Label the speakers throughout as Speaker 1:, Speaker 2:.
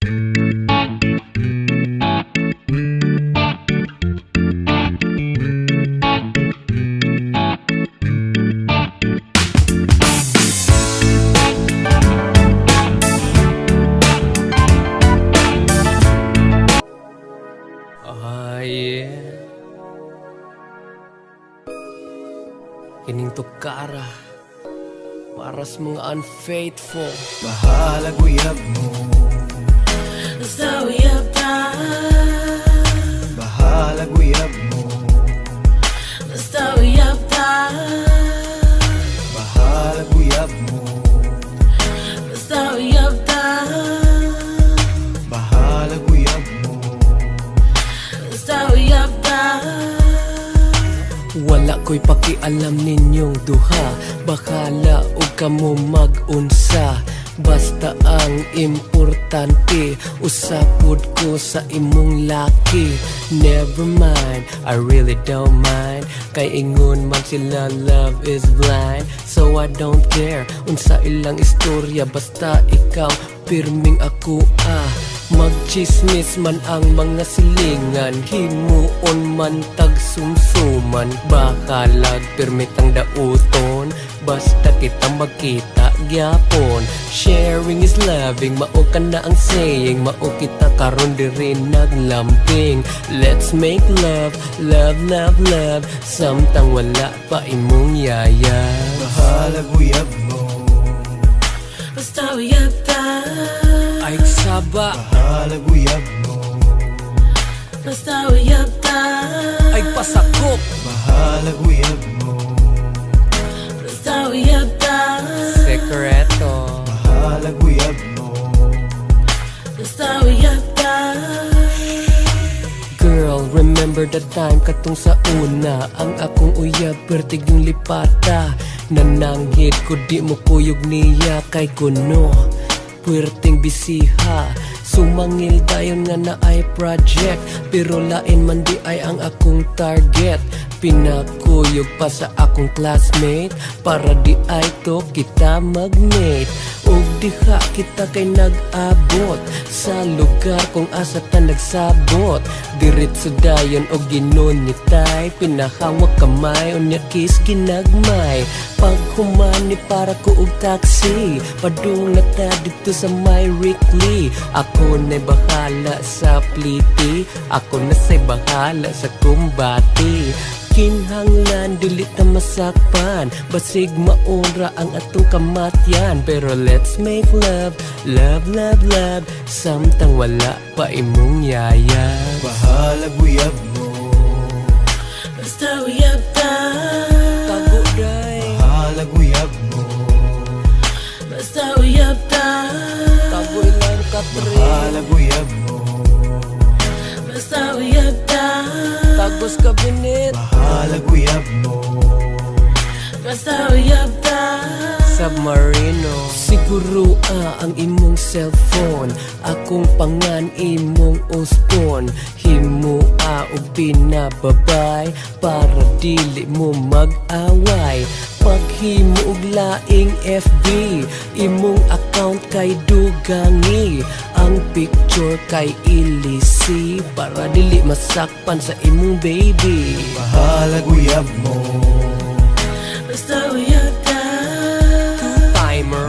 Speaker 1: Ah. Kining tukara para sa mga unfaithful.
Speaker 2: Bahala guyab mo
Speaker 3: Basta we have time.
Speaker 2: Bahala guyab mo
Speaker 3: Basta we have time.
Speaker 2: Bahala guyab mo
Speaker 3: Basta we have time.
Speaker 2: Bahala guyab mo
Speaker 3: Basta have time.
Speaker 1: Wala ko'y pakialam ninyong duha Bakala o kamo mag-unsa Basta ang importante Usapod ko sa imong laki. Never mind, I really don't mind. Kay ingon man sila love is blind. So I don't care Unsa ilang istorya Basta ikaw pirming ako ah. Magchismis man ang mga silingan Himuon man tag sumsuman. Bakalag permitang dauton Basta kita magkita gyapon. Sharing is loving Mao ka na ang saying. Mao kita karon diri naglambing. Let's make love Love, love, love. Samtang wala pa imong yaya.
Speaker 2: Bahala guyab mo.
Speaker 3: Basta have time.
Speaker 1: Ay saba.
Speaker 2: Bahala guyab mo.
Speaker 3: Basta have time.
Speaker 1: Ay pasakop.
Speaker 2: Bahala guyab mo
Speaker 3: Basta.
Speaker 1: Sekreto.
Speaker 2: Bahala guyab mo
Speaker 3: Basta time.
Speaker 1: Girl, remember the time katong sa una. Ang akong uyab, pertig yung lipata. Nananghid ko di mo kuyog niya. Kay kuno Puwerteng bisiha Sumangil dayon nga na ay project. Pero lain man di ay ang akong target. Pinakuyog pa sa akong classmate. Para di ay to kita magmate Og diha kita kay nag-abot Sa lugar kung asa ta nagsabot. Diretso dayon og ginonyitay Pinahawak kamay unya kiss ginagmay. Pag humani para ko og taxi Padungat ta dito sa my Rickley Ako na'y bahala sa pliti Ako na bahala sa kumbati Kinhanglan, dili ta masakpan. Basig maura ang atong kamatyan. Pero let's make love, love, love, love. Samtang wala pa imong yaya.
Speaker 2: Bahala guyab mo.
Speaker 3: Basta have time.
Speaker 1: Tago day,
Speaker 2: Bahala guyab mo.
Speaker 3: Basta have time.
Speaker 1: tago ilang katre
Speaker 2: Bahala guyab mo.
Speaker 3: Basta we have
Speaker 1: Tagos kabinet
Speaker 2: Bahala guyab mo
Speaker 3: Basta have time.
Speaker 1: Submarino. Siguro ah, ang imong cellphone. Akong pangan imong uspon Himo ah, og pinababay Para dili mo mag-away. Paghimo og laing FB Imong account kay dugangi. Ang picture kay ilisi Para dili masakpan sa imong baby.
Speaker 2: Bahala guyab mo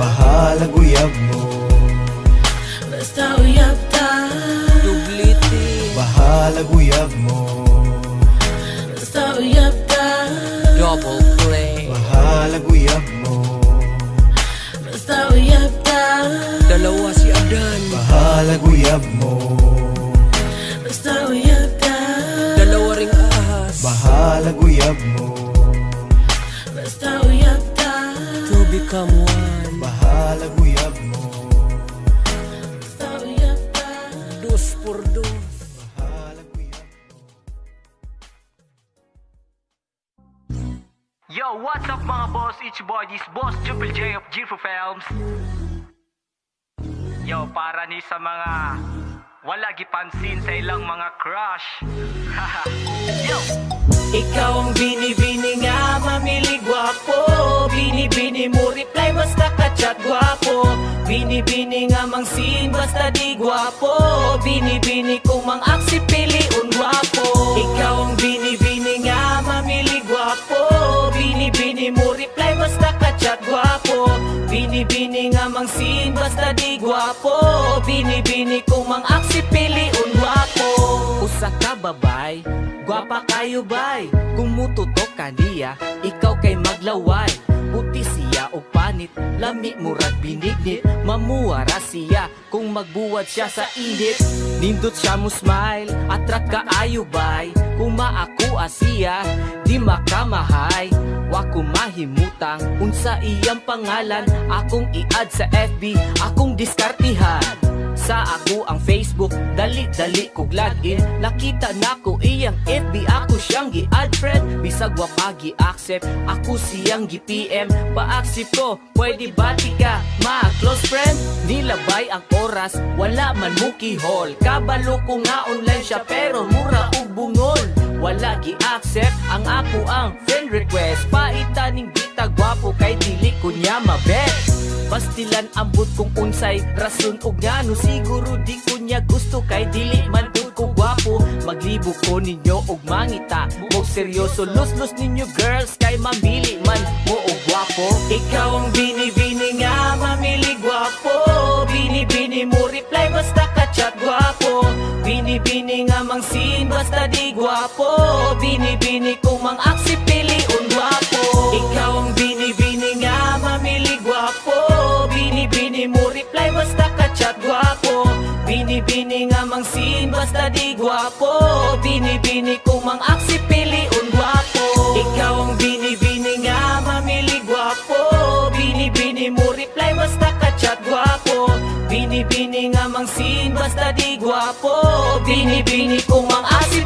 Speaker 2: Bahala guyab mo.
Speaker 3: Basta have time.
Speaker 1: Dubliti.
Speaker 2: Bahala guyab mo.
Speaker 3: Basta have time.
Speaker 1: Double play.
Speaker 2: Bahala guyab mo.
Speaker 3: Basta have time.
Speaker 1: Dalawa si Adan.
Speaker 2: Bahala guyab mo.
Speaker 3: Basta have time.
Speaker 1: Dalawa ring ahas.
Speaker 2: Bahala guyab mo
Speaker 4: What's up mga boss? It's your boy, this boss Triple J of G4 Films. Yo, para ni sa mga wala gipansin sa ilang mga crush. Yo,
Speaker 5: Ikaw ang bini-bini nga mamili gwapo Bini-bini mo reply basta ka-chat gwapo Bini-bini nga mang sin basta di gwapo Bini-bini kung mang aksi pili un gwapo Ikaw ang bini-bini nga mamili gwapo Bini-bini mo reply basta ka-chat gwapo Bini-bini nga mang sin basta di gwapo Bini-bini kung mang aksi pili un gwapo Usa ka babay, gwapa kayo bay. Kung mututok ka niya, ikaw kay maglaway. Buti siya o panit, lami murag binignit Mamuwara siya kung magbuwad siya sa init Nindot siya mo smile, atrat ka ayo bay. Kung maaku siya, di makamahay Wa ko mahimutang, unsa iyang pangalan? Akong i-add sa FB, akong diskartihan. Sa ako ang Facebook Dali-dali kog login Nakita nako iyang FB Ako siyang gi-add friend. Bisag wa pa gi-accept Ako siyang gi-PM Pa-accept ko Pwede bati ka Ma close friend Nilabay ang oras. Wala man mo kihol Kabalo ko nga online siya Pero mura og bungol. Wala gi-accept ang ako ang friend request. Paita ning bita gwapo kay dili ko niya mabet. Pastilan ambot kung unsay rason og ngano siguro di ko niya gusto kay dili man ko gwapo. Maglibo ko ninyo og mangita. Mo seryoso lus-lus ninyo girls. Kay mamili man mo og gwapo. Ikaw ang bini-bini nga mamili gwapo. Bini-bini mo reply basta ka chat gwapo. Bini-bini nga mang sin basta di gwapo. Bini-bini kung mang aksi Bini-bini nga mang sin basta di gwapo. Bini-bini kung mang aksi pili un gwapo. Ikaw ang bini-bini nga mamili gwapo. Bini-bini mo reply basta ka-chat gwapo. Bini-bini nga mang sin basta di gwapo. Bini-bini kung mang aksi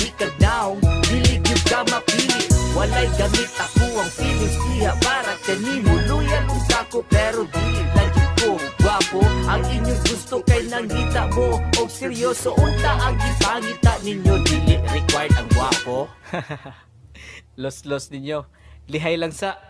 Speaker 5: Basta batikad naong, dili gyud ka mapili. Walay gamit. Ako ang feelings diha para kanimo Loyal ug ako pero dili lagi ko gwapo Ang inyong gusto kay nangita mo. Og seryoso unta ang gipangita ninyo. Dili required ang gwapo. Los-los ninyo. Lihay lang sa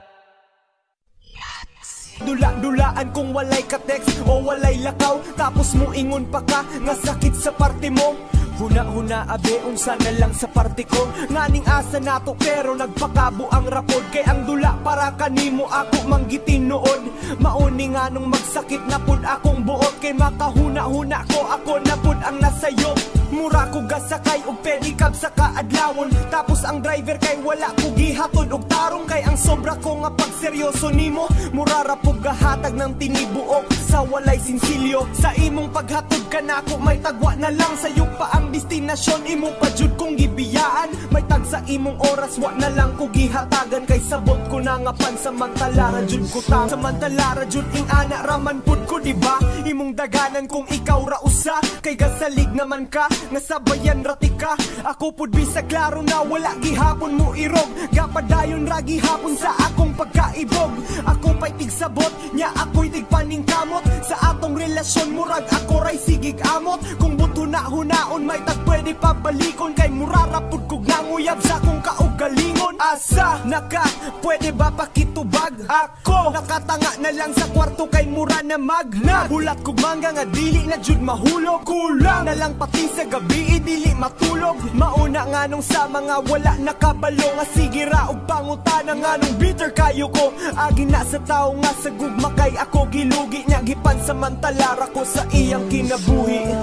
Speaker 6: Dula-dulaan kung walay ka-text o walay lakaw. Tapos mo ingon pa ka nga sakit sa parte mo. Huna-huna abe unsa na lang sa parte ko. Nganing asa nato pero nagpakabo ang rapod. Kay ang dula para kanimo ako manggitin noon. Mauni nga nung magsakit na pud akong buot. Kay makahuna-huna ko ako na pud ang nasayo Mura ko gasakay og pedicab sa kaadlawon. Tapos ang driver kay wala ko gihatod og tarong Kay ang sobra ko nga pagseryoso nimo. Mura ra gahatag ng tinibuok sa walay sinsilyo. Sa imong paghatod ka nako may tagwa na lang. Sa'yo pa ang destinasyon imo pa jud kong gibiyaan. May tag sa imong oras wa na lang ko gihatagan. Kay sabot ko na nga pansamantala ra jud ko ta Samantala ra jud ing ana raman pud ko diba Imong daganan kung ikaw ra usa. Kay gasalig naman ka nga sabayan rati ka. Ako pud bisag klaro na wala. Gihapon mo irog. Gapadayon ra gihapon sa akong pagkaibog. Ako pa'y tigsabot nya ako'y tigpaningkamot Sa atong relasyon murag ako ray sigig amot. Kung buto na hunaon may tag pwede pabalikon Kay murarapod kog nanguyab sa akong kaugalingon. Asa naka pwede ba pakitubag? Ako nakatanga na lang sa kwarto kay mura na magnag Bulat kog mangga nga dili na jud mahulog. Kulang na lang pati sa gabi dili matulog. Mauna nga nung sa mga wala nakabalo Nga sige ra og pangutana nga nung bitter kayo ko. Agi na sa tao nga sa gugma kay ako gilugi Nya gipan samantalara ko sa iyang kinabuhi.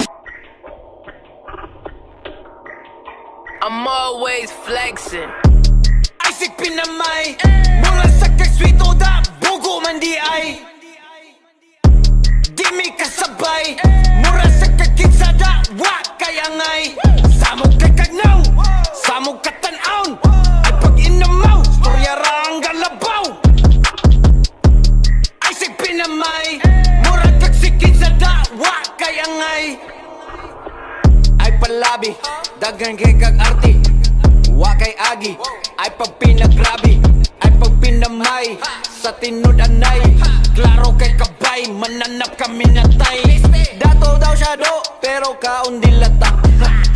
Speaker 7: I'm always flexing. Isaac pinamay Mula sa kagswito da Bugo man di ay. Di mi kasabay Mura sa kagkitsa da Wa kaya ngay. Samog kay kagnaw Samog katanaon Ay pag inamaw Storya ra ang galabaw. Isaac pinamay Mura kag sikitsa da Wa kaya ngay? Ay palabi Dagan kay kag arti. Wa kay agi Ay pag pinagrabi. Ay pag pinamay Sa tinud anay Klaro kay kabay Mananap kami natay Dato daw siya do Pero kaon dilata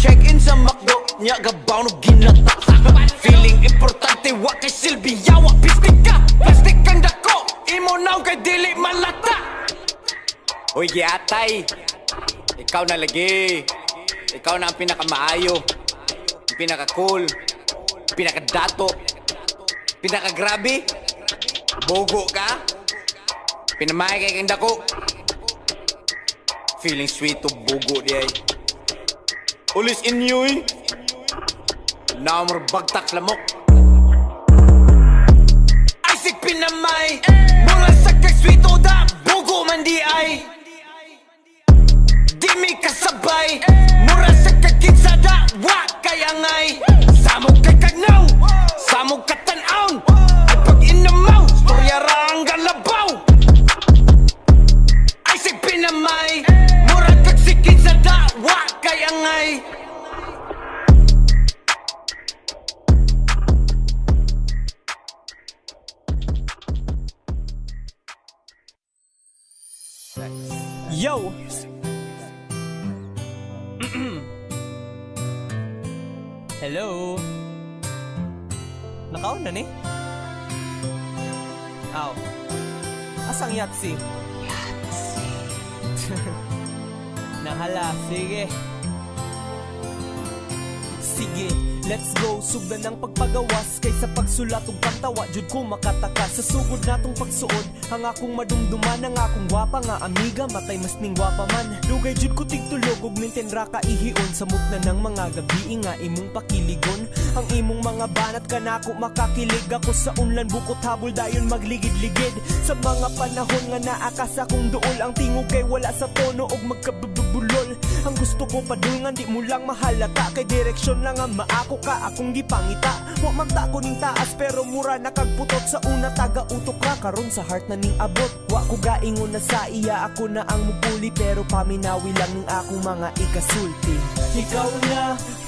Speaker 7: Check in sa McDo Nya gabaw no ginata. Feeling importante Wa kay Silvia Wa pistik ka Plastic kang dako Imo naw kay dili malata Uy giatay. Ikaw na lagi. Ikaw na ang pinakamaayo. Ang pinaka-cool. Pinaka-dato. Pinaka-grabe. Bogo ka. Pinamay kay kang dako Feeling sweet to bogo di ay. Ulis inyo eh. Namor bagtak lamok. Sig pinamay. Mula sa kay sweet o da Bogo man di ay Di mi kasabay Mura sa kakinsada Wa kayangay Samog kay kagnaw Samog katanaon Ay pag inamaw Storya ra ang galabaw Ay sig pinamay Mura kag sikinsada Wa kayangay
Speaker 6: Yo! Hello? Nakaon na ni? Aw. Asang yatsi? Yatsi. Nahala, sige. Sige, let's go Sugdan ng pagpagawas Kaysa pagsulat ug pagtawa. Jud ko makataka Sa sugod natong pagsuod. Ang akong madumduman Ang akong gwapa nga amiga Matay mas ning gwapa man. Dugay jud ko tigtulog Ug minten ra ka ihion. Sa mutna ng mga gabi Nga imong pakiligon. Ang imong mga banat ka na ako makakilig. Ako sa unlan bukot habol Dayon magligid-ligid. Sa mga panahon nga naakas akong duol Ang tingog kay wala sa tono Og magkabubulol Ang gusto ko padulngan Di mo lang mahalata. Kay direksyon lang ang maako ka Akong gipangita. Wa man ta ko ning taas Pero mura na kagputot Sa una taga utok ka Karon sa heart na ning abot. Wa ko gaingon na sa iya Ako na ang mupuli. Pero paminawi lang ning akong mga ikasulti. Ikaw na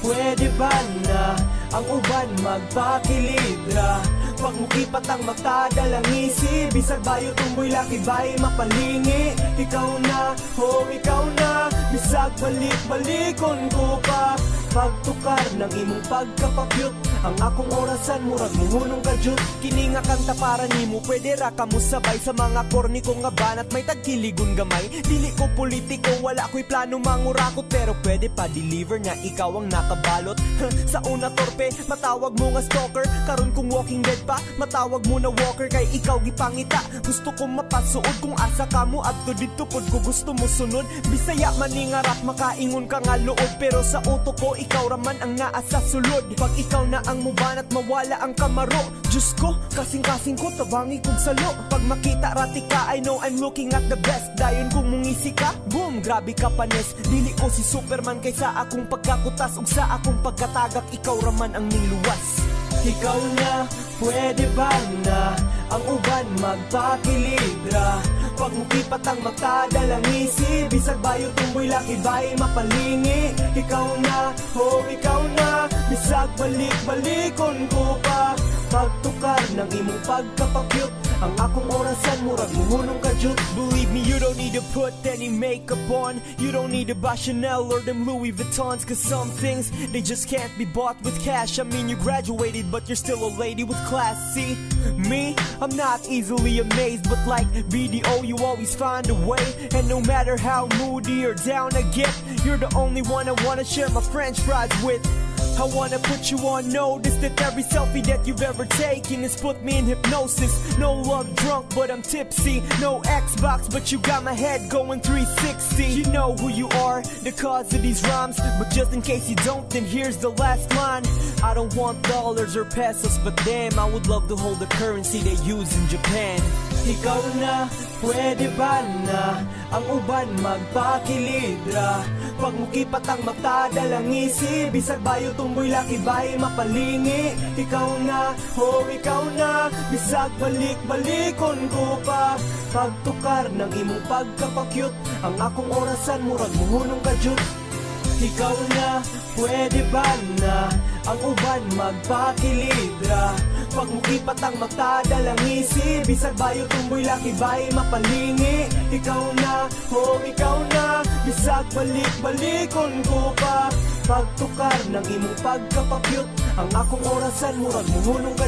Speaker 6: Pwede ba na Ang uban magpakilidra Pag mukipat ang mata dalang isip. Bisag bayo tumboy laki bay mapalingi Ikaw na, oh ikaw na Bisag balik-balikon ko pa Pagtukar ng imong pagkapakyut Ang akong orasan murag muhunong kadyut. Kini nga kanta para nimo Pwede ra ka mo sabay Sa mga korni ko nga banat May tagkiligon gamay. Dili ko politiko Wala ko'y plano mangurakot Pero pwede pa deliver na ikaw ang nakabalot. Sa una torpe Matawag mo nga stalker. Karon kung walking dead pa Matawag mo na walker Kay ikaw gipangita. Gusto ko mapasuod Kung asa ka mo Adto dito pod ko gusto mo sunod. Bisaya man ni nga Makaingon ka nga luod Pero sa utok ko ikaw raman ang naa sa sulod Pag ikaw na ang muban at mawala ang kamaro. Diyos ko, kasing-kasing ko tabangi kong salo. Pag makita rati ka, I know I'm looking at the best. Dayon kung mungisi ka, boom, grabe ka panes Dili ko si Superman kaysa akong pagkakutas Ug sa akong pagkatagak, ikaw raman ang niluwas. Ikaw na, pwede ba na Ang uban magpakilidra Pag mukipat ang mata, dalang isip Bisag bayo tumboy laki bay mapalingi. Ikaw na, oh ikaw na Bisag balik-balikon ko pa. Pagtukar ng imong pagkapakyut Believe me, you don't need to put any makeup on. You don't need to buy Chanel or them Louis Vuittons Cause some things, they just can't be bought with cash. I mean you graduated but you're still a lady with class. See, me, I'm not easily amazed But like BDO, you always find a way. And no matter how moody or down I get You're the only one I wanna share my french fries with I wanna put you on notice that every selfie that you've ever taken has put me in hypnosis. No love drunk, but I'm tipsy. No Xbox, but you got my head going 360. You know who you are, the cause of these rhymes. But just in case you don't, then here's the last line. I don't want dollars or pesos, but damn, I would love to hold the currency they use in Japan. Ikaw na, pwede ba na Ang uban magpakilidra? Pag mukipat ang mata, dalang isip Bisag bayo tumboy laki bay mapalingi. Ikaw na, oh ikaw na Bisag balik-balikon ko pa. Pagtukar ng imong pagkapakyut Ang akong orasan murag muhunong kadyut ikaw na, pwede ba na Ang uban magpakilidra Pag mukipat ang mata, dalang isi Bisag bayo tumboy laki bay mapalingi Ikaw na, oh ikaw na. Bisag balik-balikon ko pa. Pagtukar ng imong pagkapapyot Ang akong orasan, murag muhunong ka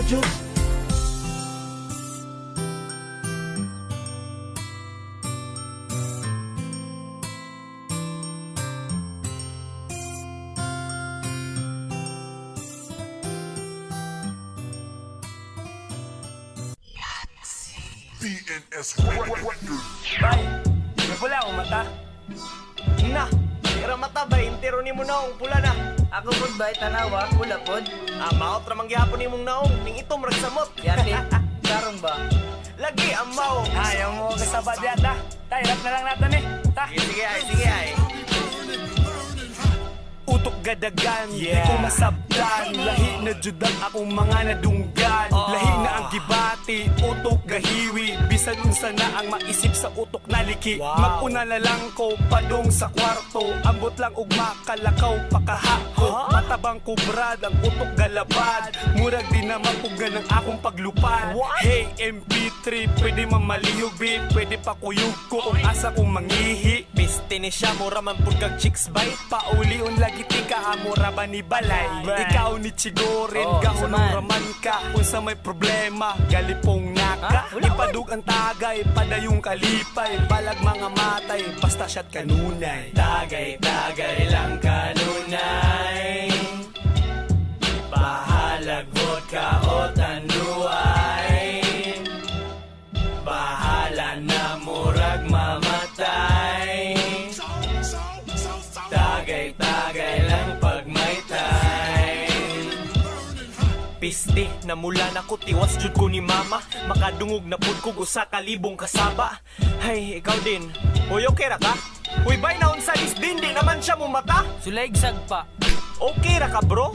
Speaker 6: Diyos
Speaker 8: Bay, napula akong mata.
Speaker 6: Na, tira mata ba, intero ni mo naong pula na
Speaker 8: Ako pod bay tanawa, pula pod.
Speaker 6: Ah, maot ramang gihapon ni mong naong Ning itom ragsamot
Speaker 8: Yati, karong ba?
Speaker 6: Lagi ang maong
Speaker 8: Ayaw mo kasaba diyan ta. Tay, rap na lang natin eh. Ta.
Speaker 6: Sige, sige ay, sige ay
Speaker 9: Utok gadagan,
Speaker 6: Yeah.
Speaker 9: di ko masabtan Lahi na judang akong mga nadunggan. Lahi na ang gibati, utok gahiwi Bisan unsa na ang maisip sa utok na liki.
Speaker 6: Wow.
Speaker 9: Maguna na lang ko padong sa kwarto. Ambot lang ugma kalakaw pakahako. Matabang kubrad ang utok galabad. Murag di na mapugan ang akong paglupad.
Speaker 6: What?
Speaker 9: Hey MP3, pwede mamalihog beat Pwede pa kuyog ko kung asa kong mangihi.
Speaker 6: Piste ni siya, mura man pud kag chicks bite.
Speaker 9: Paulion lagi tika amura ba ni balay?
Speaker 6: Right.
Speaker 9: Ikaw ni Chigorin
Speaker 8: Oh,
Speaker 9: Gahon
Speaker 8: saman.
Speaker 9: raman ka Unsa may problema Galipong naka
Speaker 8: Ah,
Speaker 9: Ipadug ang tagay Padayong kalipay Balag mga matay Basta siya't kanunay. Tagay, tagay lang kanunay. Bahalag vodka o
Speaker 6: Piste, namula na ko tiwas jud ko ni mama Makadungog na pud ko usa ka libong kasaba Hay, ikaw din Uy, okay ra ka? Uy, bay na unsa is din, di naman siya mo mata
Speaker 8: Sulaig sagpa.
Speaker 6: Okay ra ka bro?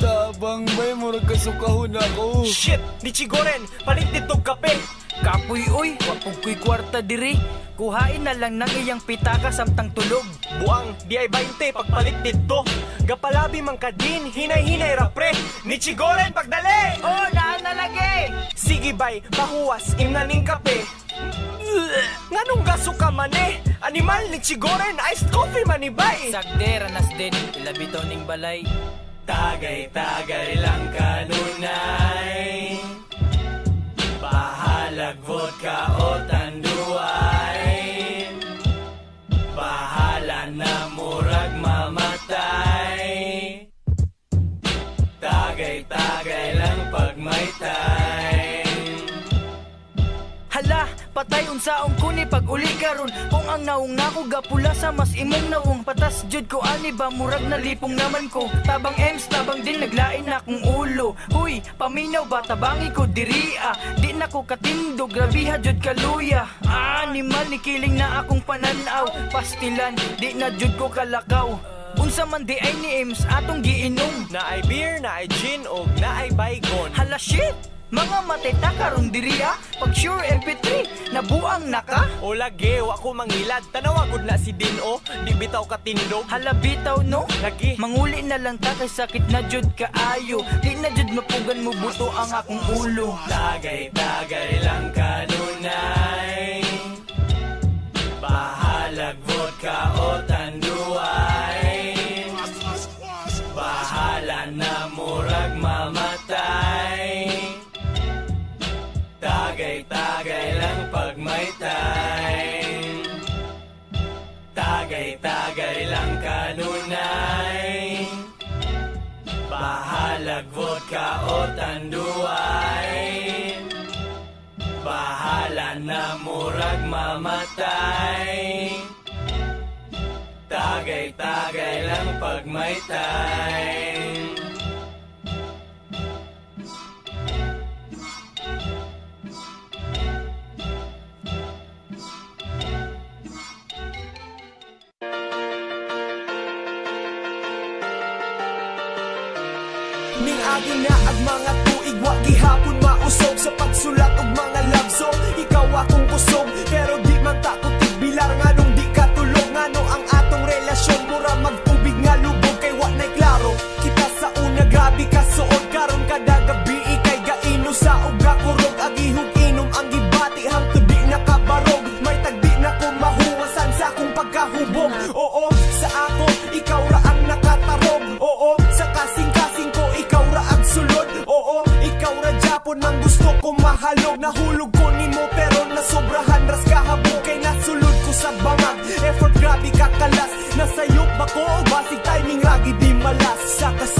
Speaker 8: Tabang bay, murag kasukahon ako.
Speaker 6: Shit, ni Chigoren, palit ditog kape
Speaker 8: Kapoy oy, wapog ko'y kwarta diri. Kuhain na lang ng iyang pitaka samtang tulog.
Speaker 6: Buang, di ay 20 pagpalit dito Gapalabi man ka din, hinay-hinay ra pre Ni Chigoren, pagdali!
Speaker 8: Oh, naan na lagi!
Speaker 6: Sige bay, pahuwas, imnaning kape Nganong gaso ka man eh? Animal ni Chigoren, iced coffee man ni bay
Speaker 8: Sagde, ranas din. Ilabito ning balay.
Speaker 9: Tagay-tagay lang kanunay. Bahalag vodka
Speaker 8: patay unsaong kuni pag uli karon. Kung ang naong nako gapula sa mas imong nawong Patas. Jud ko ani ba murag na lipong naman ko. Tabang ems, tabang din naglain akong ulo. Huy, paminaw ba tabangi ko diri ah. Di na ko katindo, grabiha jud kaluya. Animal ni kiling na akong pananaw. Pastilan, di na jud ko kalakaw. Unsa man di ay ni ems atong giinom.
Speaker 6: Na ay beer, na ay gin, o na ay baygon.
Speaker 8: Hala shit! Mga mateta karon diri ah Pag sure MP3 Nabuang na ka?
Speaker 6: O lagi, wa ko mangilad. Tanawa gud na si Dino, di bitaw ka tindog
Speaker 8: Hala bitaw no?
Speaker 6: Lagi,
Speaker 8: Manguli na lang ta kay sakit na jud kaayo. Di na jud mapugan mo buto ang akong ulo.
Speaker 9: Tagay-tagay lang kanunay. Bahalag vodka o tanduay time Tagay-tagay lang kanunay. Bahalag vodka o Bahala na murag mamatay. Tagay-tagay lang pag may time
Speaker 6: mausog sa pagsulat og mga love song. Ikaw akong kusog pero
Speaker 10: got the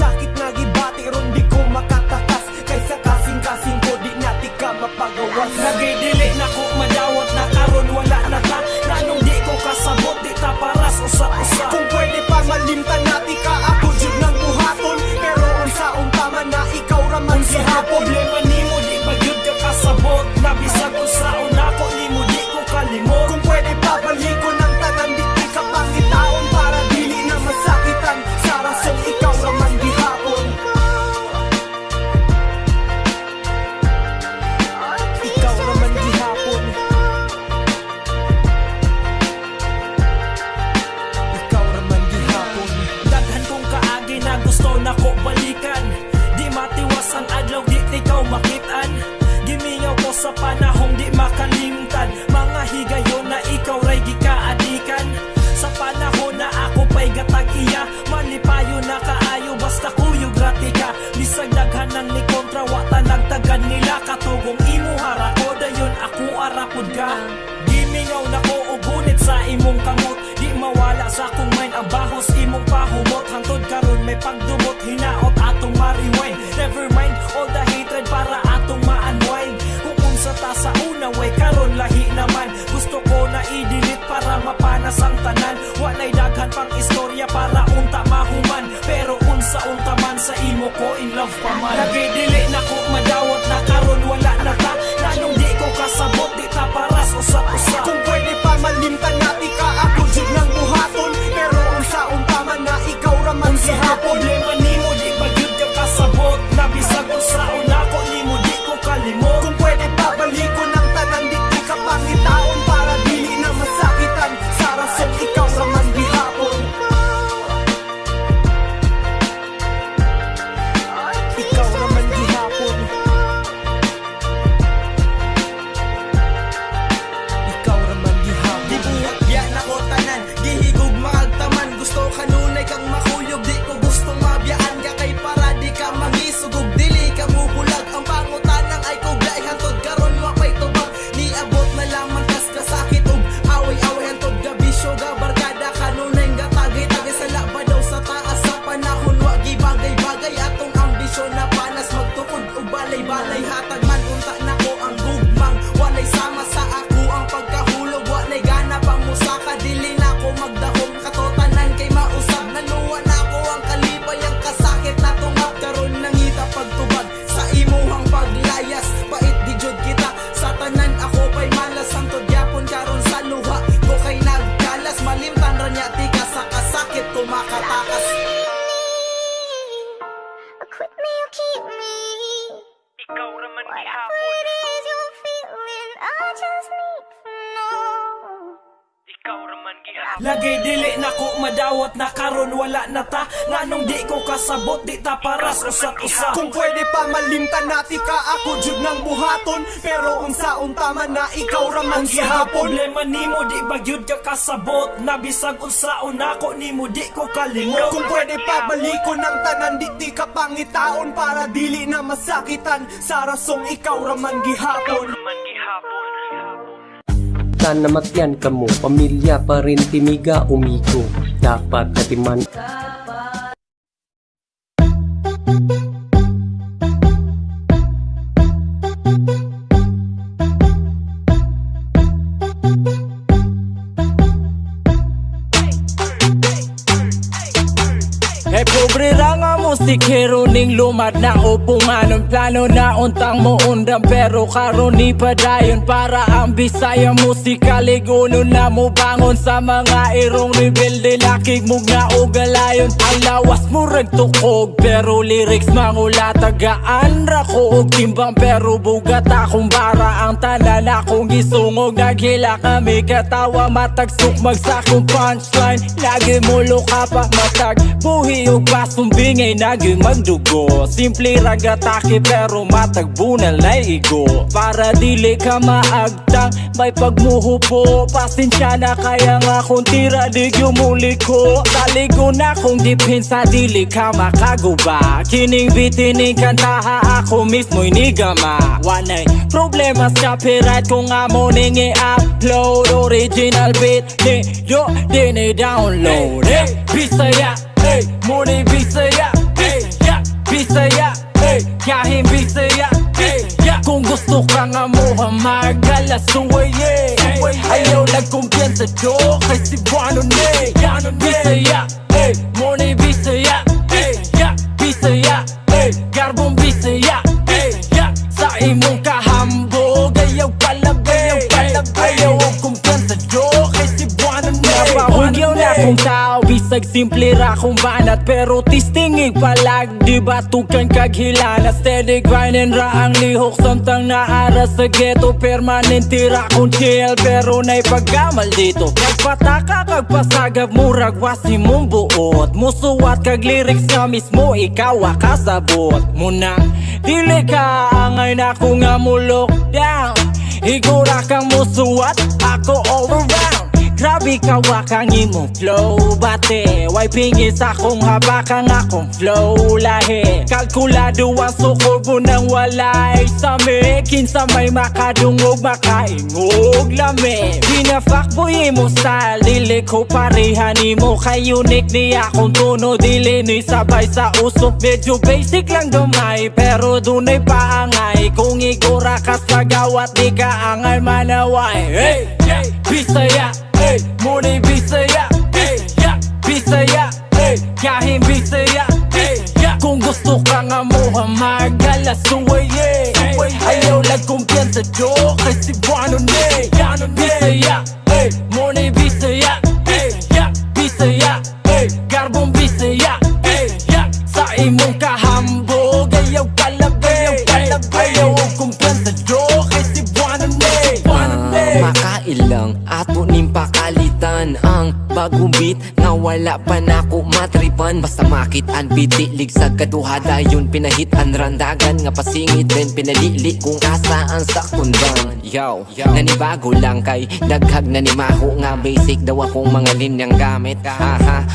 Speaker 10: man nimo di bagyud ka
Speaker 11: kasabot?
Speaker 10: Na
Speaker 11: bisag
Speaker 10: unsaon
Speaker 11: nako nimo di ko kalimot.
Speaker 10: Kung pwede pa
Speaker 11: balikon ang tanan di
Speaker 10: ti ka pangitaon para dili na masakitan. Sa rasong
Speaker 11: ikaw raman
Speaker 10: gihapon raman gihapon.
Speaker 1: Namatyan ka mo pamilya pa rin timiga umigo. Dapat katiman
Speaker 11: ka Stikero ning lumad na upungan Ang plano na untang mo undang Pero karon ni padayon Para ang bisaya musika Liguno na mo bangon Sa mga irong rebelde Lakig mong naugalayon Ang lawas mo regtukog Pero lyrics mangula Tagaan rako og timbang Pero bugat akong bara Ang tanan akong isungog Naghila kami katawa Matagsuk magsakong punchline. Lagi mo luka pa matag Buhi og basumbingay na Lagi magdugo Simple ragatake pero matagbo na laigo. Para dili ka maagtang May pagmuhupo. Pasensya na kaya nga kung tira di muli ko Taligo na kung dipinsa dili ka makaguba Kining bitining kantaha ako mismo'y nigama. Wanay problema sa copyright kung nga mo ning i-upload. Original beat ni yo din i-download Eh, Bisaya, eh, muli Bisaya. Bisaya, hey, kahit Bisaya Hey, yeah, kung gusto ka nga mo hamagala suway yeah. Ayaw nagkumpiyansa jo kay si Buano ne Bisaya, hey, muni Bisaya Hey, yeah, Bisaya, hey, garbong Bisaya Hey, yeah, sa imong kahambog Ayaw palabay, ayaw ang kumpiyansa jo kay Napahugyaw na kung tao Bisag simple ra kung banat Pero tistingig palag Di ba tukan kaghilala Steady grinding ra ang lihok Samtang naara sa ghetto Permanent tira kung chill Pero na'y pagkamal dito Kagpataka kagpasagab Murag wasi mong buot Musuwat kag lyrics nga mismo Ikaw akasabot Munang dili ka Angay na ko nga mo lockdown Igura kang musuwat Ako all around Grabe ka wakang imong flow. Bate, why pingis akong habakang akong flow? Lahi, kalkulado ang sukol ko nang walay Sami, kinsa may makadungog makaingog Lami, pinafakboy mo style Dili ko parehan mo Kay unique ni akong tuno Dili ni sabay sa usok. Medyo basic lang gamay Pero dunay paangay Kung igura ka sa gawat Di ka angay manaway. Hey, hey, Bisaya Hey, muni Bisaya yeah, Bisaya Hey, kahit Bisaya yeah, kung gusto ka nga mo hamagala suway yeah. Ayaw lang kumpiyansa jo kay si Buano ne Bisaya Hey, muni Bisaya yeah, Bisaya Hey, garbong Bisaya yeah, sa imong kahambog Ayaw kalabay, ayaw ang kumpiyansa jo kay si Buano ne Buano ne
Speaker 12: Makailang ato ning pakalitan Ang bagong beat nga wala pa nako matripan. Basta makit an pitilig sa kaduhada Yun pinahitan randagan. Nga pasingit din pinalili kung kasaan sa kundan Yo, nanibago lang kay Daghag nanimaho nga basic daw akong mga linyang gamit. Haha,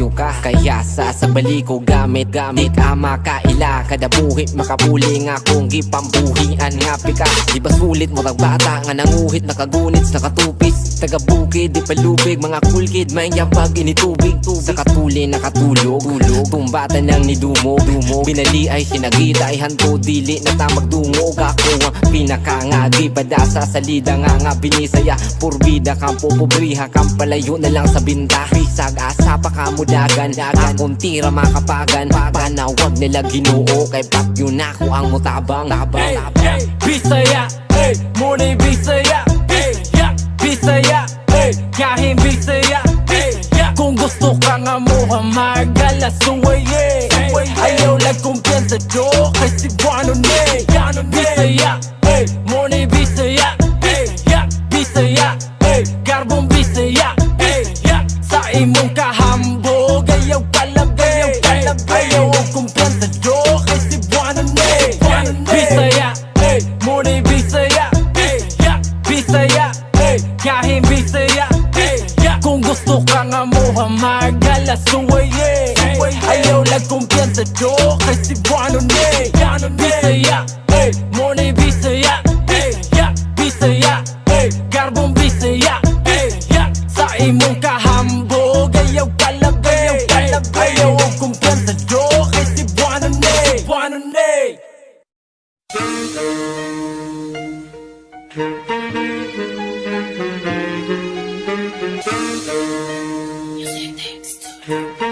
Speaker 12: you ka. Kaya sa sa bali ko gamit Gamit. Ama kaila Kada buhi makapuli nga kung gipambuhian nga pika. Di ba sulit mo bata nga nanguhit Nakagunits, nakatupis Taga bukid, di palubig. Mga cool kid, may yapag initubig. Sa katuli nakatulog. Tulog, tumbata nang ni Dumo Dumo, binali ay sinagita Ay hanto dili na tamag dungog Ako ang pinakangagi Padasa sa lida nga nga binisaya. Purbida kang popobriha Kang palayo na lang sa binta Bisag asa pa kamudagan Akong tira makapagan. Panawag nila ginoo Kay pap yun ako ang mutabang. Tabang,
Speaker 11: Hey,
Speaker 12: tabang.
Speaker 11: hey, Bisaya, hey, muni Bisaya, hey, Bisaya, hey, kahit Bisaya, hey, kung gusto ka nga mo hamagala suway, yeah, ayaw lang kumpiyansa jo kay si Buano ne, Bisaya, hey, muni Bisaya, hey, yeah, Bisaya, hamagala suway, yeah, ayaw lang kumpiyansa jo kay
Speaker 13: Di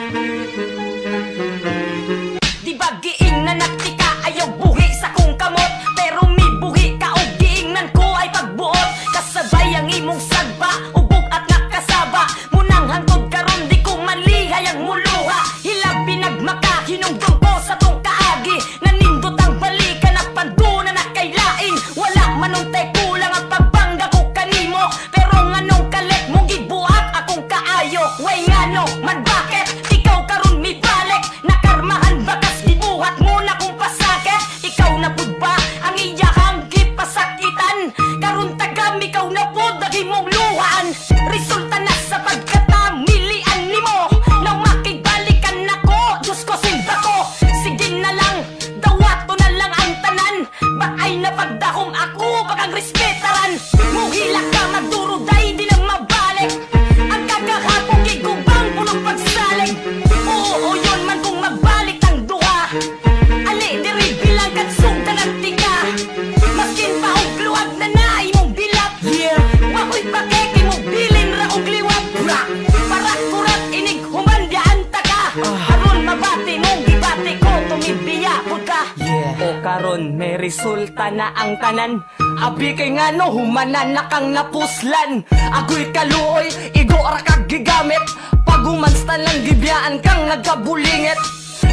Speaker 14: kang napuslan. Agoy kaluoy, igo ra kag gigamit. Pagumans lang gibiyaan kang nagkabulingit.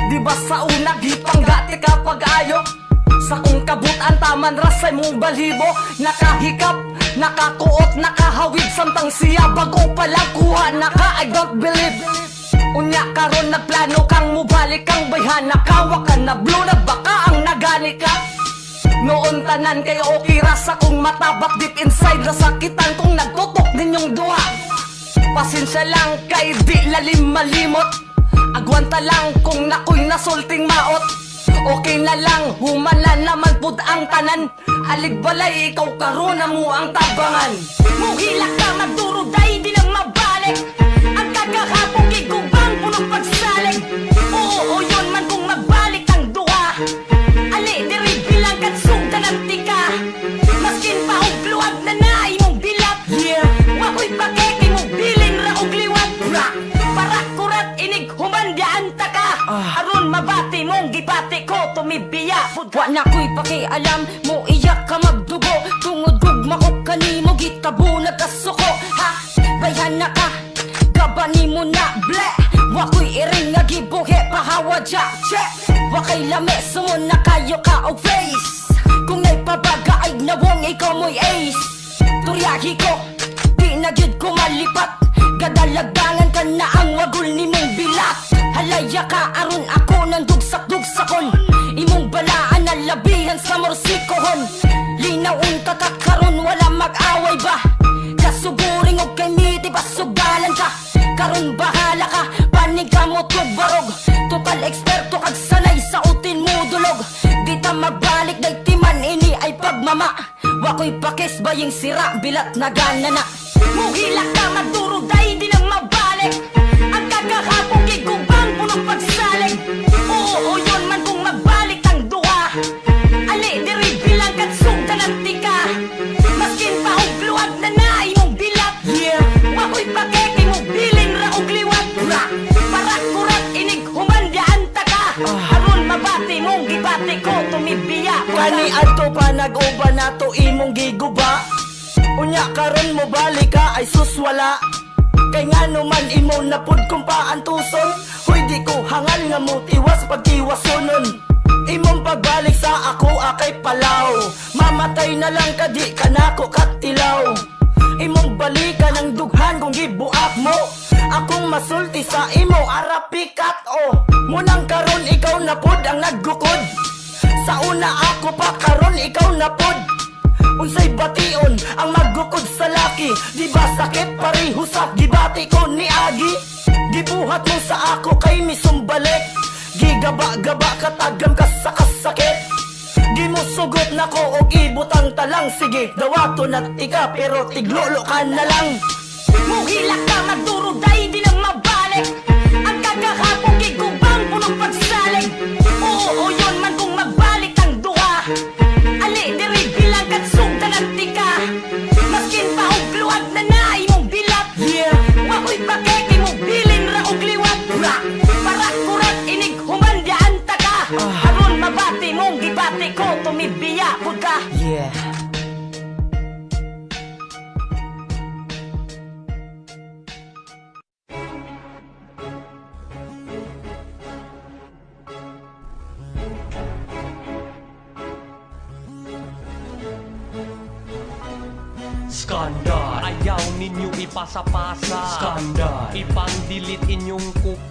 Speaker 14: Di ba sa una gipanggati ka pag-ayo? Sa kung kabutan taman rasay mong balibo. Nakahikap, nakakuot, nakahawid Samtang siya. Bago pala kuha naka I don't believe. Unya karon nagplano kang mubalik kang bayhana Kawa ka na blue na baka ang nagani ka Noon tanan kay okay ra sa kong mata But deep inside. Nasakitan kung nagtutok ninyong duha. Pasensya lang kay di lalim malimot Agwanta lang kung nakoy nasulting maot. Okay na lang, humana naman pud ang tanan. Alig balay, ikaw karon mo ang tabangan. Muhilak ka magduruday, di na mabalik. Ang kagahapong gigubang punong pagsalig Oo, o yun man kung magbalik ang duha luwag na naay mong bilat Yeah, wako'y pakeke mong bilin ra og liwat Bra, para kurat inig humandyaan ta ka. Aron mabati mong gibati ko tumibiya. Wa na ko'y pakialam mo iyak ka magdugo. Tungod gugma ko kanimo gitabo nagkasuko Ha, bayan na ka. Gabani mo na ble. Wako'y iring nga gibuhi pahawa dya che. Wakay lame sumon na kayo ka og face Kung na'y pabaga ay nawong ikaw mo'y ace. Turyahi ko, di na gyud ko malipat. Gadalagdangan ka na ang wagul ni mong bilat. Halaya ka aron ako ng dugsak-dugsakon Imong balaan na labihan sa morsikohon Linaw unta ka karon wala mag-away ba? Kasuguring og kay miti basugalan ka. Karon bahala ka, panig ka mo barog. Total eksperto kag sanay sa utin mo dulog. Di ta magbalik ini pagmama Wako'y pakis baying sira bilat na gana na. Muhilak ka magduruday di na mabalik na imong giguba. Unya karon mo balik ka ay suswala Kay nga naman imo na pud kung paan tuson Hoy di ko hangal nga mo tiwas pagtiwasonon. Imong pagbalik sa ako akay palaw. Mamatay na lang ka di ka nako katilaw. Imong balikan ang dughan kung gibuak mo. Akong masulti sa imo arapikat o Munang karon ikaw na pud ang naggukod. Sa una ako pa karon ikaw na pud Unsay bation ang maggukod sa laki? Di ba sakit pareho sa gibati ko ni Agi? Gibuhat mo sa ako kay misumbalik. Gigaba-gaba katagam ka sa kasakit. Di mo sugot na ko og ibutang talang. Sige, dawato na tika pero tiglolo ka na lang. Muhilak ka magduruday di na mabalik. Ang kagahapong gigubang punong pagsalig Oo, o
Speaker 15: Skandal. Ayaw ninyo ipasa-pasa.
Speaker 2: Skandal.
Speaker 15: Ipang-delete inyong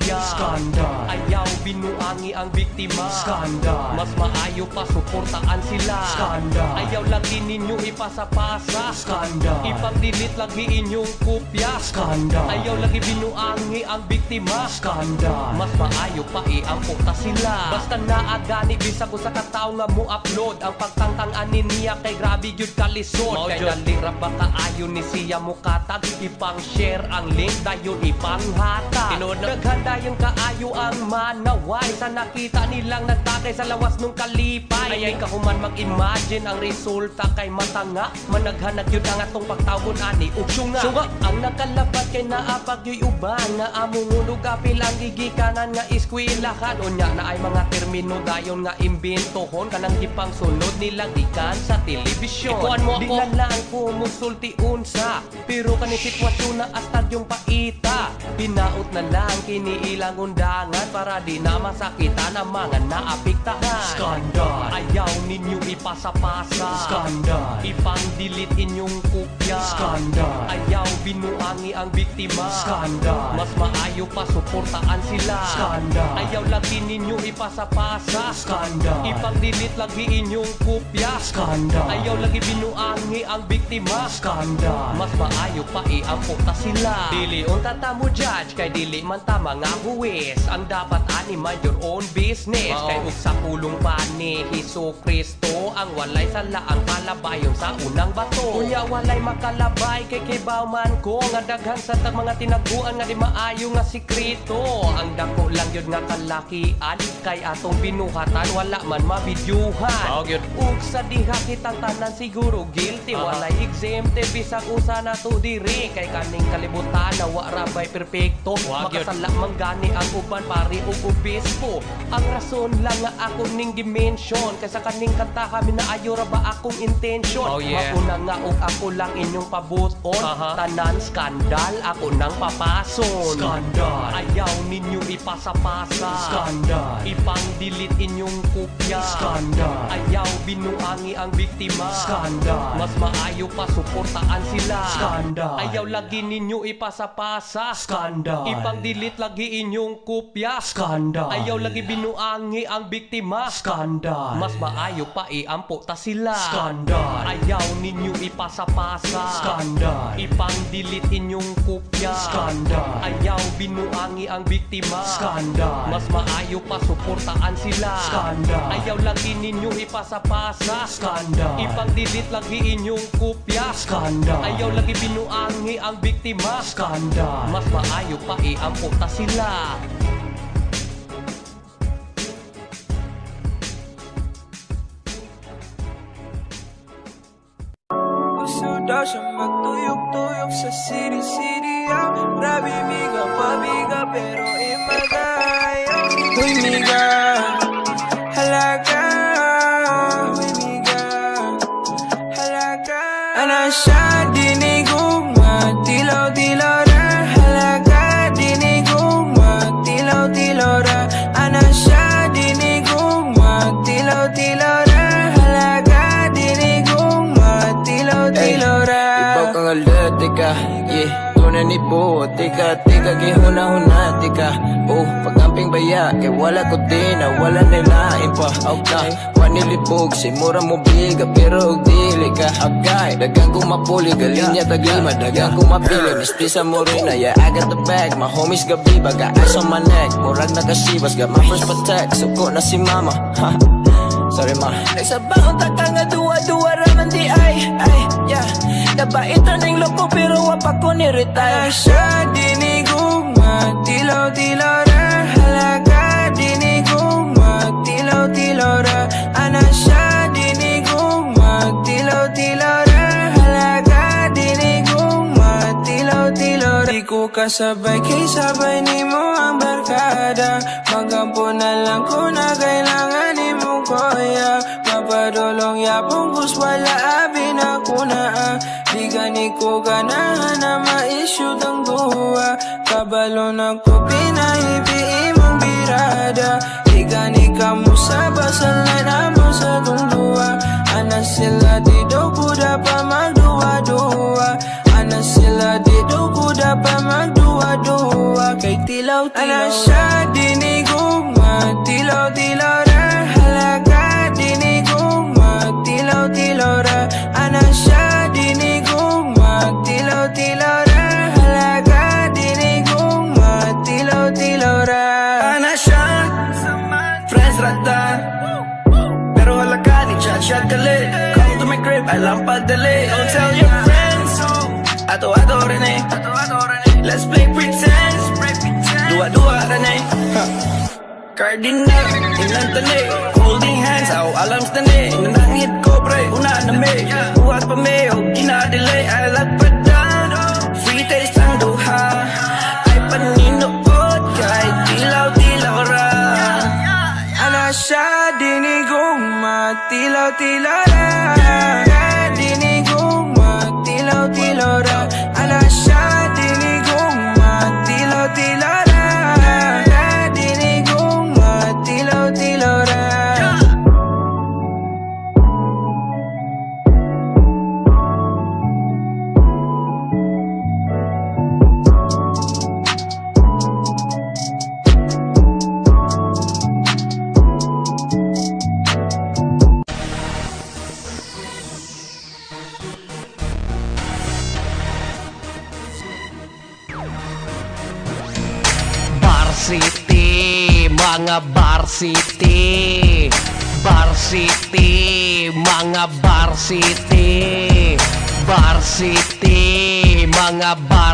Speaker 15: kopya
Speaker 2: Skandal.
Speaker 15: Ayaw binuangi ang biktima.
Speaker 2: Skandal.
Speaker 15: Mas maayo pa suportaan sila.
Speaker 2: Skandal.
Speaker 15: Ayaw lagi ninyo ipasa-pasa.
Speaker 2: Skandal.
Speaker 15: Ipang-delete lagi inyong kopya
Speaker 2: Skandal.
Speaker 15: Ayaw lagi binuangi ang biktima.
Speaker 2: Skandal.
Speaker 15: Mas maayo pa iampo ta sila. Basta naagani bisag usa ka tawo nga mo upload Ang pagtangtang niya kay grabe gyud kalisod. Kay dalira ba kaayo ni siya mo katag Ipang share ang link dayon ipanghata Tinod na yung kaayo ang manaway Sa nakita nilang nagtakay sa lawas nung kalipay. Ay ay kahuman mag-imagine ang resulta kay matanga. Managhanag yun ang atong pagtawon ani Uksyong nga Sunga ang nakalabat kay naapag yo'y uban Nga among unog apil ang gigikanan nga iskwilahan Unya na ay mga termino dayon nga imbintohon. Kanang gipang sunod nilang ikan sa telebisyon. Ikuan mo ako. Di na lang ko musulti unsa Pero kani sitwasyon na astad yung paita. Binaot na lang kini ilang undangan Para di na masakitan ang mga naapiktahan
Speaker 2: Skandal.
Speaker 15: Ayaw ninyo ipasa-pasa
Speaker 2: Skandal.
Speaker 15: Ipang-delete inyong kopya
Speaker 2: Skandal.
Speaker 15: Ayaw binuangi ang biktima
Speaker 2: Skandal.
Speaker 15: Mas maayo pa suportaan sila
Speaker 2: Skandal.
Speaker 15: Ayaw lagi ninyo ipasa-pasa
Speaker 2: Skandal.
Speaker 15: Ipang-delete lagi inyong kopya
Speaker 2: Skandal.
Speaker 15: Ayaw lagi binuangi ang biktima
Speaker 2: Skandal.
Speaker 15: Mas maayo pa iampo ta sila Dili unta ta mo judge Kay dili man ta mga buwis Ang dapat ani mind your own business
Speaker 2: Mao.
Speaker 15: Kay ug sa pulong pa ni Hesus Kristo Ang walay sala ang kalabayon sa unang bato Kunya walay makalabay kay kibaw man ko Nga daghan sa tag mga tinaguan nga di maayo nga sikrito Ang dako lang yun nga kalakian Kay atong binuhatan wala man mabidyuhan
Speaker 2: Mao gyud.
Speaker 15: Ug sa diha kitang tanan siguro guilty
Speaker 2: Aha.
Speaker 15: Walay exempted bisag usa na to diri Kay kaning kalibutan na wa ra bay perpekto
Speaker 2: Wa gyud.
Speaker 15: Makasala man gani ang uban pari ug obispo Ang rason lang nga ako ning dimension Kaysa kaning kanta kami na ayo ra ba akong intention
Speaker 2: Oh, yeah.
Speaker 15: Mauna nga og ako lang inyong pabuton
Speaker 2: Aha.
Speaker 15: Tanan skandal ako nang papason
Speaker 2: Skandal.
Speaker 15: Ayaw ninyo ipasa-pasa
Speaker 2: Skandal.
Speaker 15: Ipang-delete inyong kopya
Speaker 2: Skandal.
Speaker 15: Ayaw binuangi ang biktima
Speaker 2: Skandal.
Speaker 15: Mas maayo pa suportaan sila
Speaker 2: Skandal.
Speaker 15: Ayaw lagi ninyo ipasa-pasa
Speaker 2: Skandal.
Speaker 15: Ipang-delete lagi inyong kopya
Speaker 2: Skandal.
Speaker 15: Ayaw lagi binuangi ang biktima
Speaker 2: Skandal.
Speaker 15: Mas maayo pa iampo ta sila
Speaker 2: Skandal.
Speaker 15: Ayaw ninyo ipasa-pasa
Speaker 2: Skandal.
Speaker 15: Ipang-delete inyong kopya
Speaker 2: Skandal.
Speaker 15: Ayaw binuangi ang biktima
Speaker 2: Skandal.
Speaker 15: Mas maayo pa suportaan sila
Speaker 2: Skandal.
Speaker 15: Ayaw lagi ninyo ipasa-pasa
Speaker 2: Skandal.
Speaker 15: Ipang-delete lagi inyong kopya
Speaker 2: Skandal.
Speaker 15: Ayaw lagi binuangi ang biktima
Speaker 2: Skandal.
Speaker 15: Mas maayo pa iampo ta sila
Speaker 16: daw siya magtuyok-tuyok sa city-city ah. Grabe miga, pabiga pero imagaya Uy miga,
Speaker 17: Tunay ni buo, tika, tika, gihuna-huna, tika. Oh, pagamping baya, kay wala ko din, na wala nilain pa. Okay, wanilibog, si mura mo biga, pero og dili ka Okay, dagang kong mapuli, galinya taglima, dagang kong mapili Mistisa mo rin na, yeah, I got the bag. My homies gabi, baga ice on my neck. Murag nakasibas, got my first protect. Suko na si mama, ha. Sorry ma.
Speaker 16: Nagsabaon ta ka nga duwa-duwa raman di ay Ay, yeah Nabaitan ng loko pero wapa ko ni-retire Asya dinigugma Tilaw-tilaw ra Halaga dinigugma Tilaw-tilaw ra Anasya dinigugma Tilaw-tilaw ra Halaga dinigugma Tilaw-tilaw ra Di ko kasabay kay sabay ni mo ang barkada. Magampo na lang ko na kailangan ni mo kuya Mapadulong yapong gus wala abi na. ah. Gani ko ganahan na ma-issue ang duwa. Kabalo na ko pinahibi imong birada. Di gani ka mo sa basal na namo sa tungduwa Ana sila di do kuda pa magduwa-duwa. Ana sila di do kuda pa magduwa-duwa. Kay tilaw-tilaw. Ana siya
Speaker 7: Cardinal Ilan tali Holding hands Aw alam stani Nanangit ko pre Una na me. Buhat pa me O ginadelay I like padan Free taste lang duha. Ay paninuot Kahit dilaw-dilaw ra.
Speaker 18: Ana siya dinigong matilaw-tilaw ra. Dinigong matilaw-tilaw ra. Ana siya
Speaker 19: mga Bar City, mga Bar City, mga Bar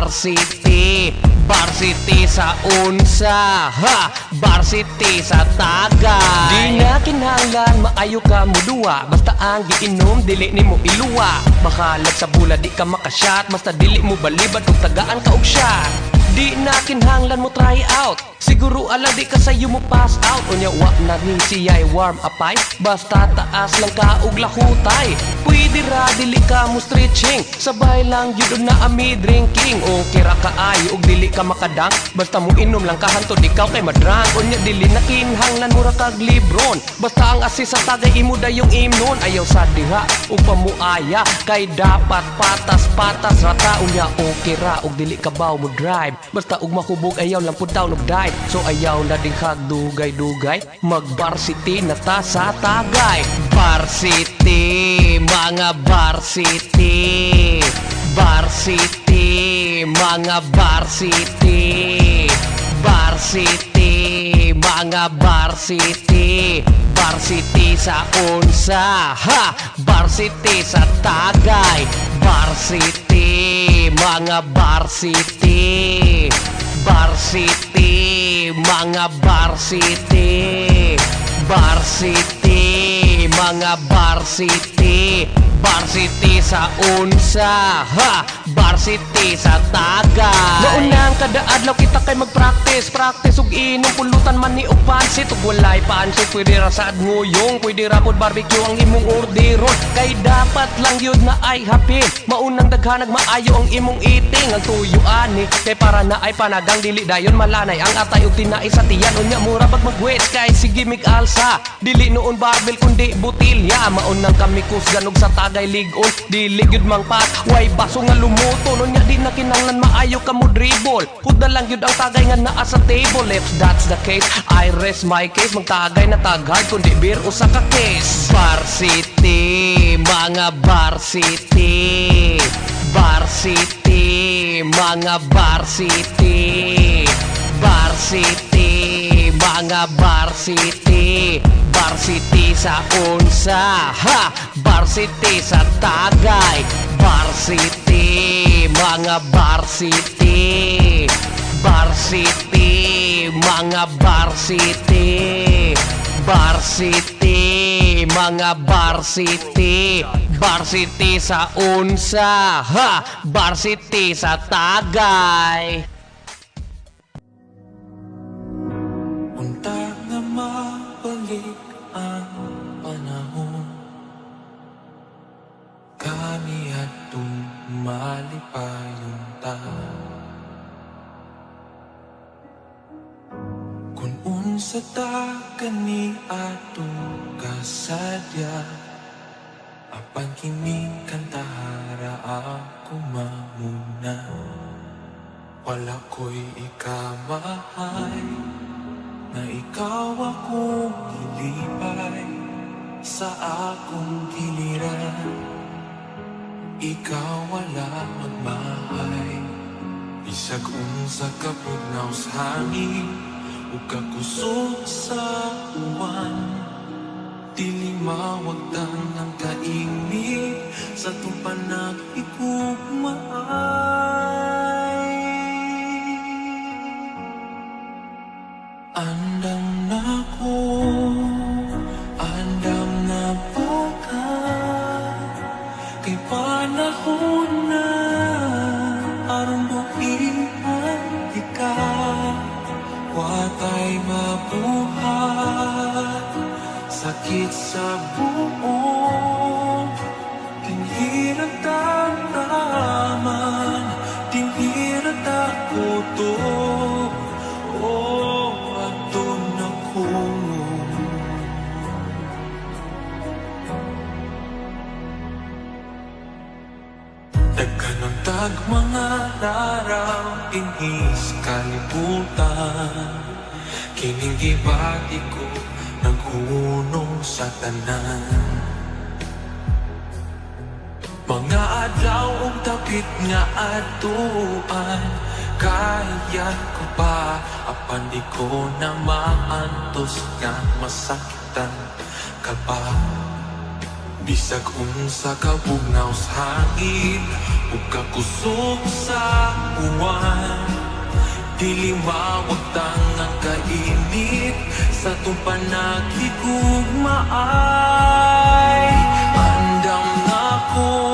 Speaker 19: City. Sa unsa, ha! Bar City sa taga Di na kinahanglan maayo ka mo duwa Basta ang giinom, dili ni mo iluwa Makalag sa bula, di ka makashot Basta dili mo balibad kung tagaan ka og shot Di na kinahanglan mo try out. Siguro ala di ka sayo mo pass out. Unya wa na rin siya'y warm upay Basta taas lang ka og lahutay. Pwede ra ka mo stretching. Sabay lang yun na ami drinking. Okay ra ka ayo og dili ka makadang. Basta mo inom lang ka hantod ikaw kay madrang. Unya dili na kinahanglan mo ra kag libron. Basta ang asis sa tagay imo dayong imnon Ayaw sa diha ug pamuaya Kay dapat patas-patas rata. Unya okay ra og dili ka baw mo drive Basta ug makubog ayaw lang pud taon og dive So ayaw na din kag dugay-dugay. Mag Bar City na ta sa tagay. Bar City, mga Bar City, mga Bar City, mga Bar City. Sa unsa, ha! Bar City sa tagay. Bar City, mga Bar City, mga Bar City City, mga Bar City. Sa unsa, ha! Bar City sa tagay. Naunang kada adlaw kita kay mag-practice Practice ug inom pulutan man ni og pansit. Ug walay pansit pwede ra sa nguyong Pwede ra pod barbecue ang imong orderon. Kay dapat lang yun na ay hapin Maunang daghanag maayo ang imong eating Ang tuyo ani. Kay para na ay panagang dili dayon malanay Ang atay ug tinai sa tiyan. Unya mura bag magwes Kay sige mig alsa. Dili noon barbell kundi butilya. Maunang kami kusgan og sa tagay ligon Dili gyud mang pat Way baso nga lumuto. Unya di na kinanglan maayo ka mo dribble Kuda lang yun ang tagay nga naa sa table. If that's the case, I rest my case. Magtagay na tagay kundi beer usa ka case Bar City, mga Bar City, mga Bar City, mga Bar City sa unsa, ha! Bar City sa tagay Bar City, mga Bar City, mga Bar City, mga Bar City sa unsa, ha! Bar City sa tagay
Speaker 18: Kung unsa ta kani atong kasadya. Apan kini kantahara ako mamuna. Wala ko'y ikamahay na ikaw akong ilipay sa akong giliran. Ikaw wala magmahay Bisag unsa ka pugnaw hangin Huwag ka kuso sa uwan Dili mawagdan ang kaingig Sa tumpanag ikumaan sa kaugnaw sa hangin ug sa uwan. Dili mawagtang ang kainit sa tong panaghigugmaay andam na ko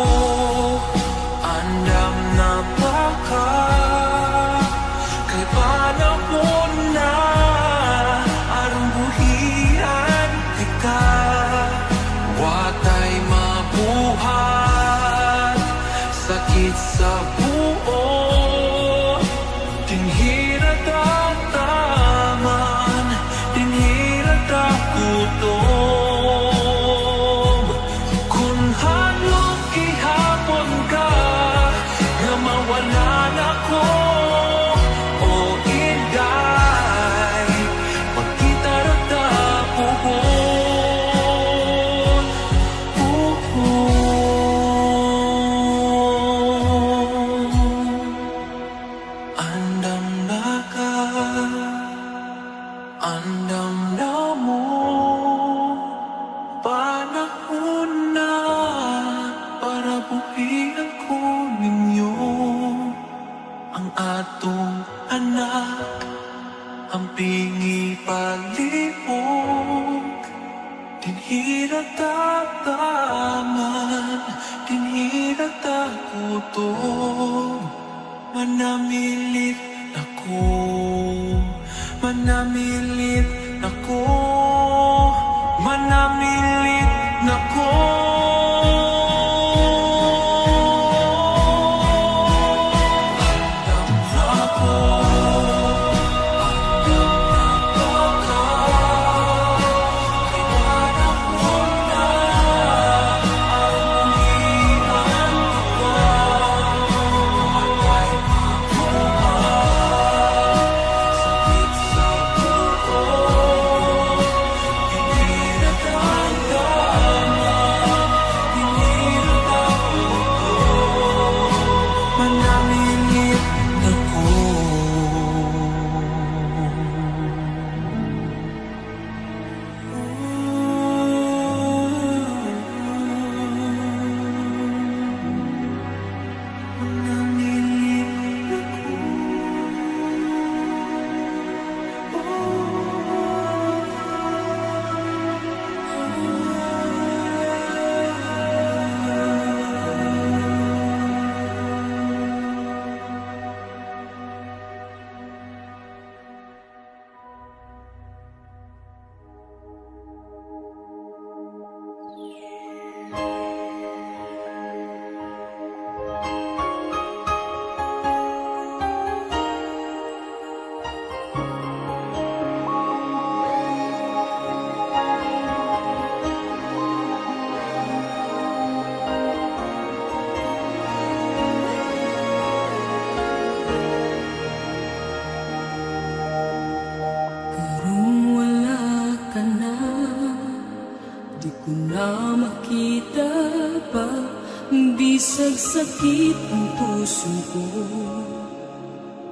Speaker 16: Bisag sakit ang puso ko.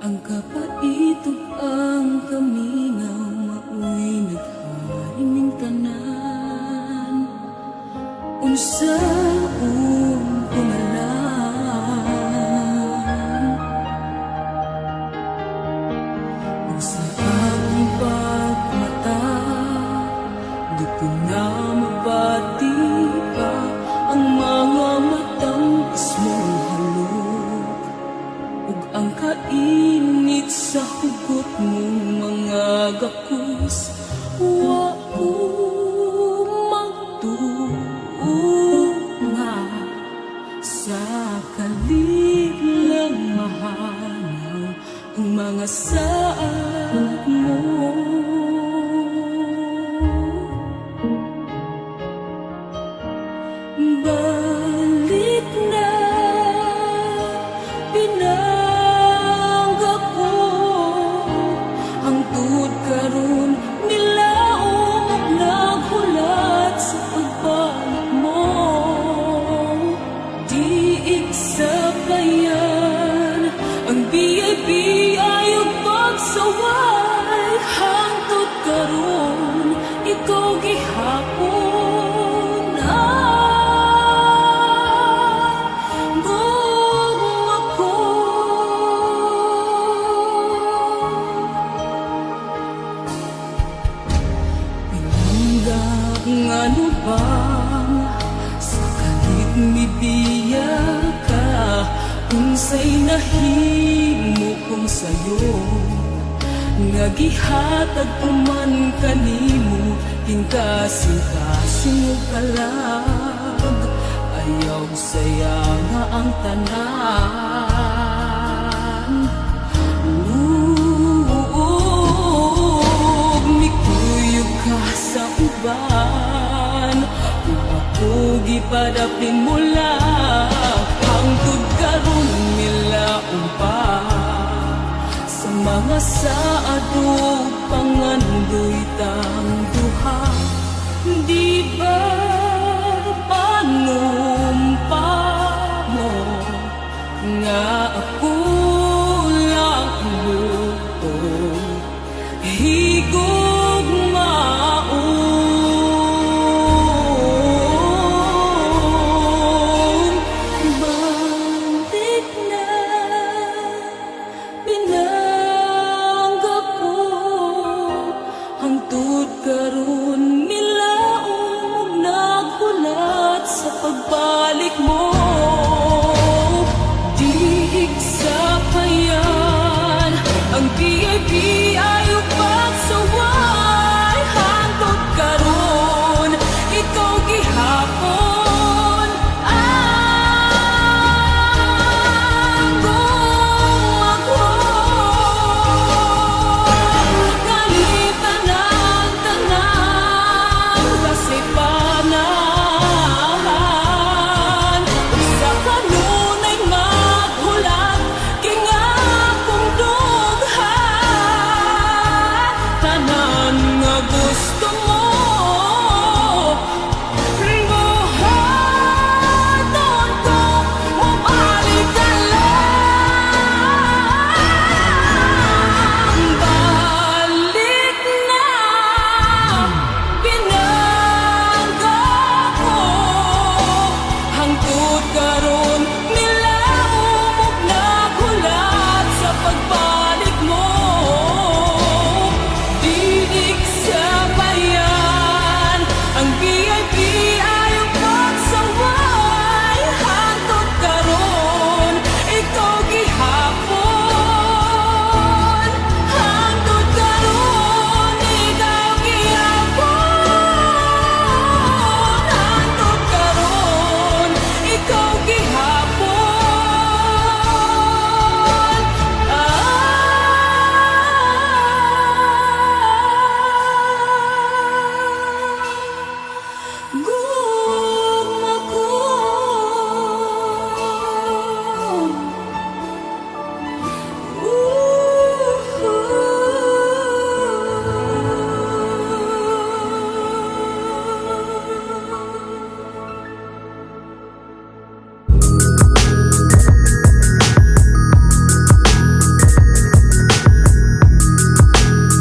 Speaker 16: Ang kapaitog ang kaminaw Maoy nagharing ng tanan
Speaker 3: Unsa uwi ano bang Sa kalit mibiya ka Unsay nahimo kong sayo. Nga gihatag ko kanimo Tingkasing-kasing ug kalag Ayaw saya nga ang tanan. Ka sa uban. Ug ako gipadapin mo lang Hangtod karon milaong pa Sa mga saado pangandoy tang duha Di ba panumpa mo Nga